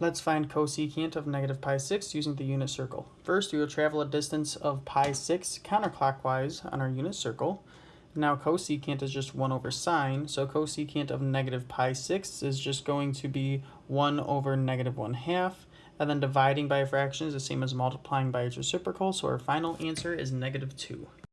Let's find cosecant of negative pi 6 using the unit circle. First, we will travel a distance of pi 6 counterclockwise on our unit circle. Now cosecant is just 1 over sine, so cosecant of negative pi 6 is just going to be 1 over negative 1 half, and then dividing by a fraction is the same as multiplying by its reciprocal, so our final answer is negative 2.